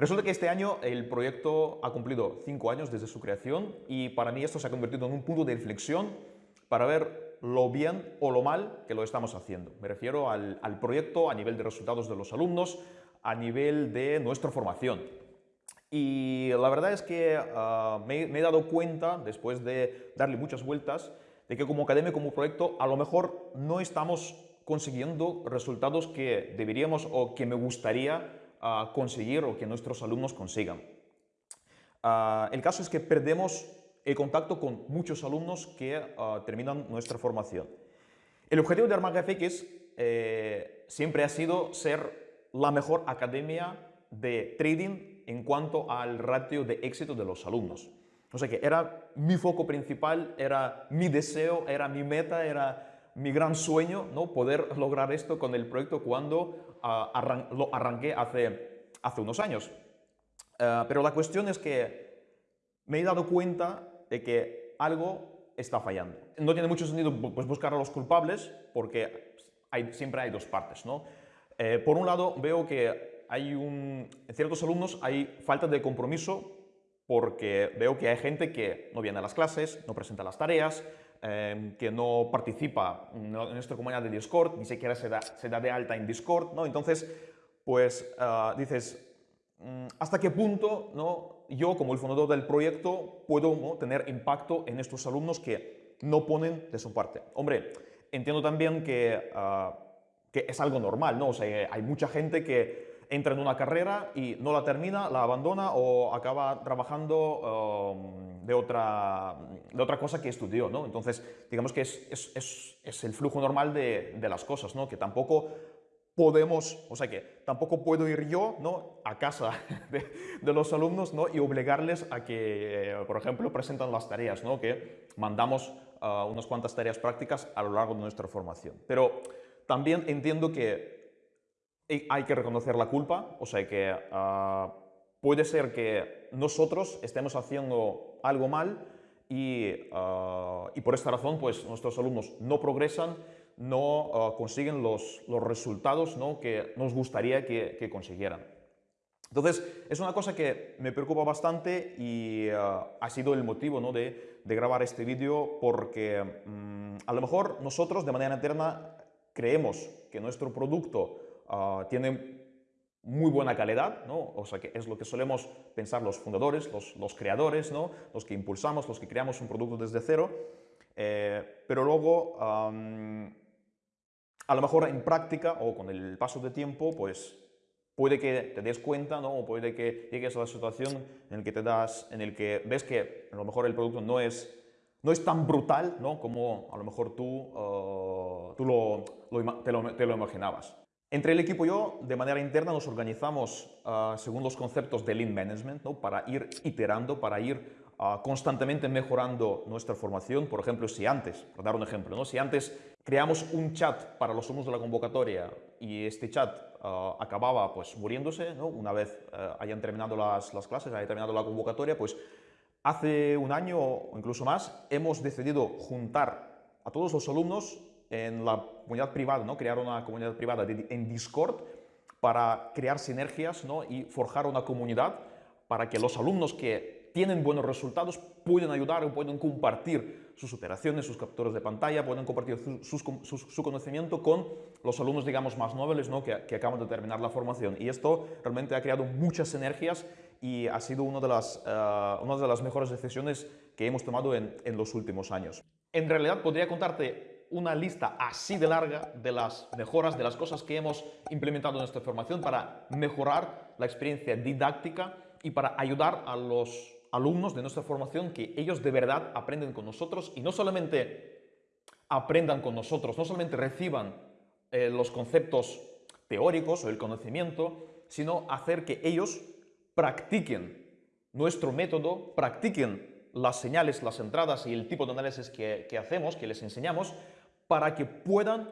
Resulta que este año el proyecto ha cumplido cinco años desde su creación y para mí esto se ha convertido en un punto de inflexión para ver lo bien o lo mal que lo estamos haciendo. Me refiero al, proyecto a nivel de resultados de los alumnos, a nivel de nuestra formación. Y la verdad es que ah, me, he dado cuenta, después de darle muchas vueltas, de que como academia, como proyecto, a lo mejor no estamos consiguiendo resultados que deberíamos o que me gustaría ah, conseguir o que nuestros alumnos consigan. Ah, el caso es que perdemos el contacto con muchos alumnos que terminan nuestra formación. El objetivo de Armaga FX eh, siempre ha sido ser la mejor academia de trading en cuanto al ratio de éxito de los alumnos. O sea que era mi foco principal, era mi deseo, era mi meta, era mi gran sueño, ¿no? Poder lograr esto con el proyecto cuando ah, lo arranqué hace, hace unos años. Ah, pero la cuestión es que me he dado cuenta de que algo está fallando. No tiene mucho sentido pues, buscar a los culpables porque hay, siempre hay dos partes, ¿no? Eh, por un lado, veo que hay un, en ciertos alumnos hay falta de compromiso porque veo que hay gente que no viene a las clases, no presenta las tareas, em, que no participa en nuestra comunidad de Discord, ni siquiera se da, se da de alta en Discord, ¿no? Entonces, pues ah, dices, mm, ¿hasta qué punto ¿no? yo, como el fundador del proyecto, puedo tener impacto en estos alumnos que no ponen de su parte? Hombre, entiendo también que, ah, que es algo normal, ¿no? O sea, hay mucha gente que entra en una carrera y no la termina, la abandona o acaba trabajando de, otra, de otra cosa que estudió, ¿no? Entonces, digamos que es, es, es, el flujo normal de, de, las cosas, ¿no? Que tampoco podemos, o sea que tampoco puedo ir yo ¿no? a casa de, de, los alumnos ¿no? y obligarles a que, por ejemplo, presentan las tareas, ¿no? que mandamos uh, unas cuantas tareas prácticas a lo largo de nuestra formación. Pero también entiendo que hay que reconocer la culpa, o sea que ah, puede ser que nosotros estemos haciendo algo mal y, ah, y, por esta razón pues nuestros alumnos no progresan, no ah, consiguen los, resultados que nos gustaría que, consiguieran. Entonces, es una cosa que me preocupa bastante y ha sido el motivo ¿no? de, de, grabar este vídeo porque mm, a lo mejor nosotros de manera interna creemos que nuestro producto Ah, tiene muy buena calidad, ¿no? o sea que es lo que solemos pensar los fundadores, los, creadores, ¿no? los que impulsamos, los que creamos un producto desde cero, eh, pero luego a lo mejor en práctica o con el paso de tiempo, pues puede que te des cuenta o puede que llegues a la situación en la que te das, en el que ves que a lo mejor el producto no es, no es tan brutal ¿no? como a lo mejor tú, ah, tú lo, te, lo, te lo imaginabas. Entre el equipo y yo, de manera interna, nos organizamos ah, según los conceptos de Lean Management, ¿no? para ir iterando, para ir ah, constantemente mejorando nuestra formación. Por ejemplo, si antes, por dar un ejemplo, ¿no? si antes creamos un chat para los alumnos de la convocatoria y este chat ah, acababa pues, muriéndose, ¿no? una vez hayan terminado las, las clases, haya terminado la convocatoria, pues hace un año o incluso más hemos decidido juntar a todos los alumnos en la comunidad privada, ¿no? crear una comunidad privada en Discord para crear sinergias ¿no? y forjar una comunidad para que los alumnos que tienen buenos resultados puedan ayudar o pueden compartir sus operaciones, sus capturas de pantalla, pueden compartir su, conocimiento con los alumnos, digamos, más nobles ¿no? que, acaban de terminar la formación. Y esto realmente ha creado muchas sinergias y ha sido una de las, eh, una de las mejores decisiones que hemos tomado en, en los últimos años. En realidad podría contarte una lista así de larga de las mejoras, de las cosas que hemos implementado en esta formación para mejorar la experiencia didáctica y para ayudar a los alumnos de nuestra formación que ellos de verdad aprenden con nosotros y no solamente aprendan con nosotros, no solamente reciban eh, los conceptos teóricos o el conocimiento, sino hacer que ellos practiquen nuestro método, practiquen las señales, las entradas y el tipo de análisis que, que hacemos, que les enseñamos, para que puedan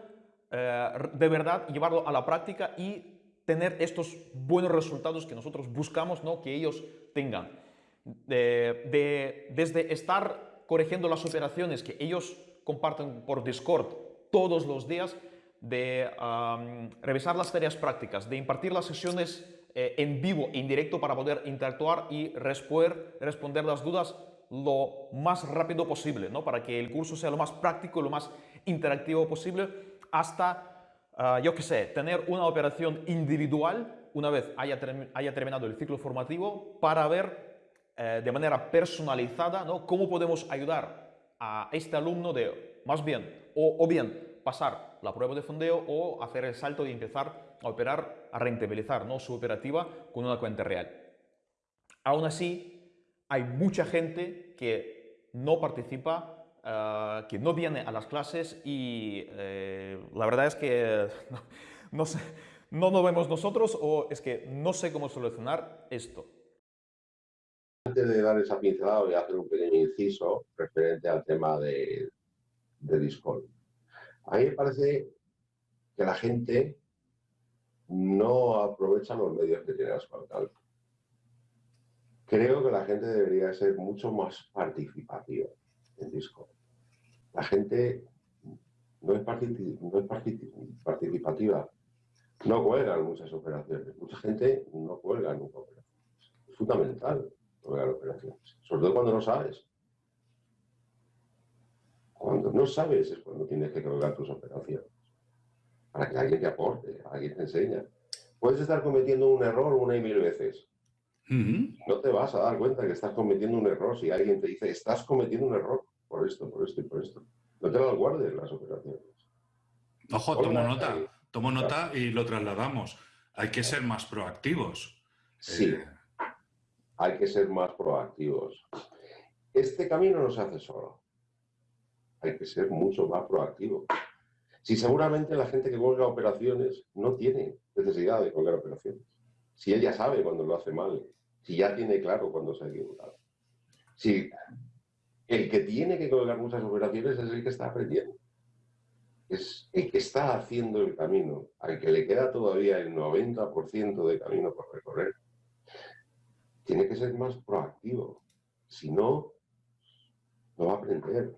eh, de verdad llevarlo a la práctica y tener estos buenos resultados que nosotros buscamos ¿no? que ellos tengan. desde estar corrigiendo las operaciones que ellos comparten por Discord todos los días, de revisar las tareas prácticas, de impartir las sesiones eh, en vivo, en directo, para poder interactuar y responder, responder las dudas lo más rápido posible, ¿no? para que el curso sea lo más práctico, lo más interactivo posible, hasta, ah, yo qué sé, tener una operación individual una vez haya, haya terminado el ciclo formativo para ver eh, de manera personalizada ¿no? cómo podemos ayudar a este alumno de, más bien, o, bien pasar la prueba de fondeo o hacer el salto y empezar a operar, a rentabilizar ¿no? su operativa con una cuenta real. Aún así, hay mucha gente que no participa, eh, que no viene a las clases y eh, la verdad es que no, sé, no lo vemos nosotros o es que no sé cómo solucionar esto. Antes de dar esa pincelada voy a hacer un pequeño inciso referente al tema de, de Discord. A mí me parece que la gente no aprovecha los medios que tiene a su. Creo que la gente debería ser mucho más participativa en Discord. La gente no es, participativa, no cuelga en muchas operaciones. Mucha gente no cuelga en operaciones. Es fundamental colgar operaciones, sobre todo cuando no sabes. Cuando no sabes es cuando tienes que colgar tus operaciones. Para que alguien te aporte, alguien te enseñe. Puedes estar cometiendo un error una y mil veces, no te vas a dar cuenta que estás cometiendo un error si alguien te dice, estás cometiendo un error por esto, por esto y por esto. No te lo guardes las operaciones. Ojo, tomo nota, tomo nota y lo trasladamos. Hay que ser más proactivos. Sí, eh, hay que ser más proactivos. Este camino no se hace solo. Hay que ser mucho más proactivo. Si seguramente la gente que cuelga operaciones no tiene necesidad de colgar operaciones. Si ella sabe cuando lo hace mal, si ya tiene claro cuándo se ha equivocado. Si el que tiene que colgar muchas operaciones es el que está aprendiendo. Es el que está haciendo el camino, al que le queda todavía el 90% de camino por recorrer. Tiene que ser más proactivo. Si no, no va a aprender.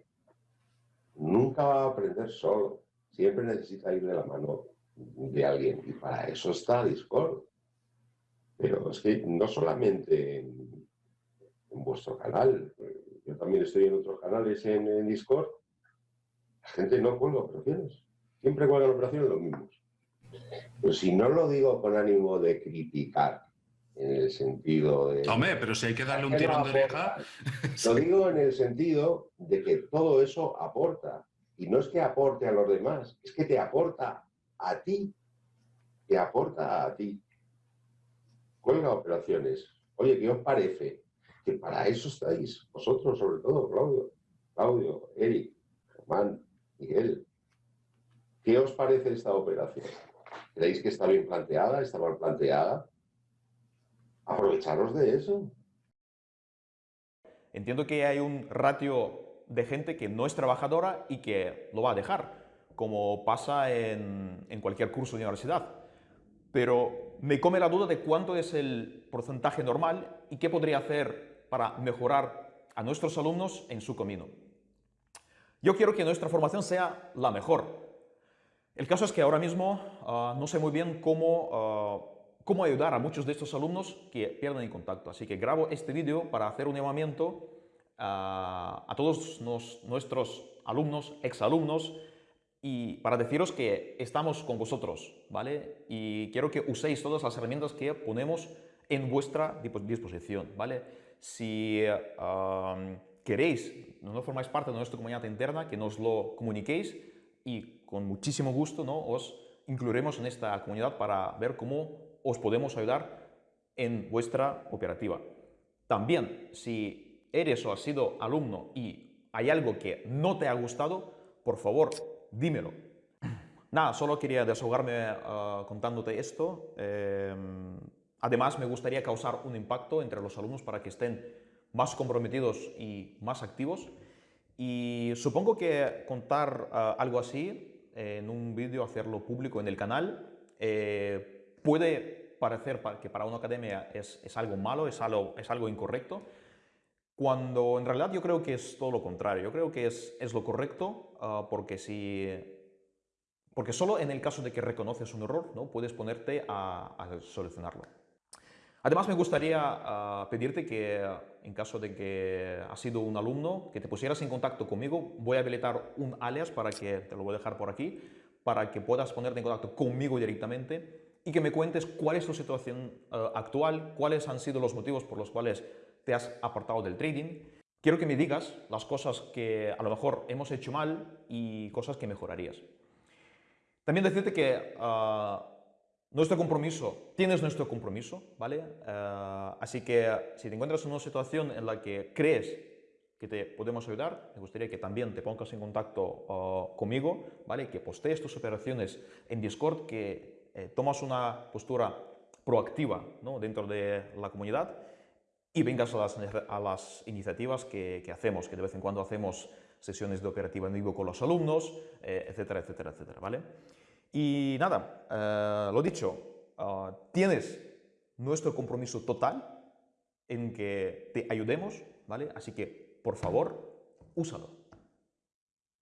Nunca va a aprender solo. Siempre necesita ir de la mano de alguien. Y para eso está Discord. Pero es que no solamente en, vuestro canal, yo también estoy en otros canales en, Discord, la gente no cuelga operaciones. Siempre cuelgan operaciones los mismos. Pero si no lo digo con ánimo de criticar, en el sentido de... Hombre, pero si hay que darle un tirón de oreja... Lo digo en el sentido de que todo eso aporta. Y no es que aporte a los demás, es que te aporta a ti. Te aporta a ti cuelga operaciones. Oye, ¿qué os parece? Que para eso estáis, vosotros sobre todo, Claudio, Claudio, Eric, Germán, Miguel. ¿Qué os parece esta operación? ¿Creéis que está bien planteada? ¿Está mal planteada? Aprovecharos de eso. Entiendo que hay un ratio de gente que no es trabajadora y que lo va a dejar, como pasa en, en cualquier curso de universidad pero me come la duda de cuánto es el porcentaje normal y qué podría hacer para mejorar a nuestros alumnos en su camino. Yo quiero que nuestra formación sea la mejor. El caso es que ahora mismo ah, no sé muy bien cómo, ah, cómo ayudar a muchos de estos alumnos que pierden el contacto. Así que grabo este vídeo para hacer un llamamiento ah, a todos nuestros alumnos, exalumnos, y para deciros que estamos con vosotros, ¿vale? Y quiero que uséis todas las herramientas que ponemos en vuestra disposición, ¿vale? Si queréis, no formáis parte de nuestra comunidad interna, que nos lo comuniquéis y con muchísimo gusto ¿no? os incluiremos en esta comunidad para ver cómo os podemos ayudar en vuestra operativa. También, si eres o has sido alumno y hay algo que no te ha gustado, por favor, dímelo. Nada, solo quería desahogarme ah, contándote esto. Em, además, me gustaría causar un impacto entre los alumnos para que estén más comprometidos y más activos. Y supongo que contar ah, algo así en un vídeo, hacerlo público en el canal, eh, puede parecer que para una academia es, algo malo, es algo, es algo incorrecto, cuando en realidad yo creo que es todo lo contrario. Yo creo que es, es lo correcto ah, porque si... Porque solo en el caso de que reconoces un error, ¿no? puedes ponerte a, a solucionarlo. Además, me gustaría ah, pedirte que, en caso de que has sido un alumno, que te pusieras en contacto conmigo. Voy a habilitar un alias para que, te lo voy a dejar por aquí, para que puedas ponerte en contacto conmigo directamente y que me cuentes cuál es tu situación ah, actual, cuáles han sido los motivos por los cuales te has apartado del trading. Quiero que me digas las cosas que a lo mejor hemos hecho mal y cosas que mejorarías. También decirte que ah, nuestro compromiso, tienes nuestro compromiso, ¿vale? Ah, así que si te encuentras en una situación en la que crees que te podemos ayudar, me gustaría que también te pongas en contacto ah, conmigo, ¿vale? Que postees tus operaciones en Discord, que eh, tomas una postura proactiva ¿no? dentro de la comunidad y vengas a las, iniciativas que, hacemos, que de vez en cuando hacemos sesiones de operativa en vivo con los alumnos, eh, etcétera, etcétera, etcétera, ¿vale? Y nada, eh, lo dicho, uh, tienes nuestro compromiso total en que te ayudemos, ¿vale? Así que, por favor, úsalo.